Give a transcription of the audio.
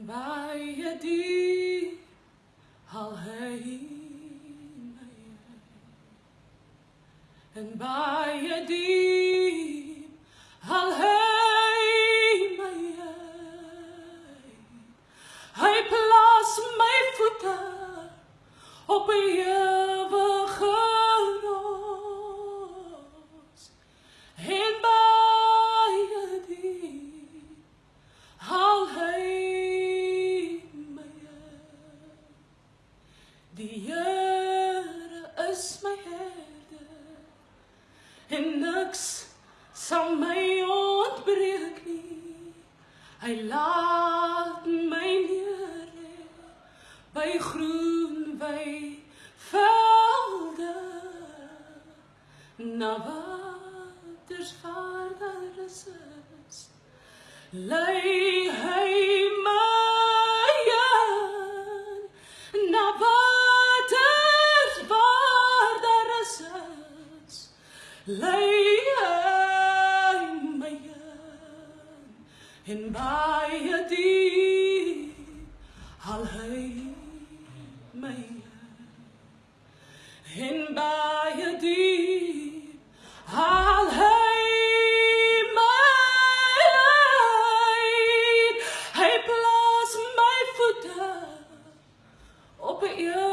Bij je die al heen, En bij je die al alheimeye Hij plaatst mijn voeten op je die Here is my herder en niks sal my ontbreek nie. Hy laat my neer by groen by velde na waters waar daar rus lei laying my young in by a deep I'll lay my young in by a deep I'll lay my light I place my foot up at your.